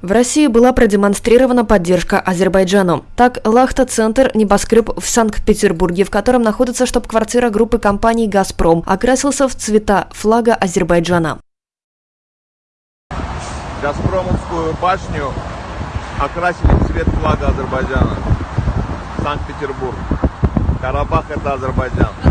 В России была продемонстрирована поддержка Азербайджану. Так, Лахта-центр «Небоскреб» в Санкт-Петербурге, в котором находится штаб-квартира группы компаний «Газпром», окрасился в цвета флага Азербайджана. Газпромовскую башню окрасили в цвет флага Азербайджана. Санкт-Петербург. Карабах это Азербайджан.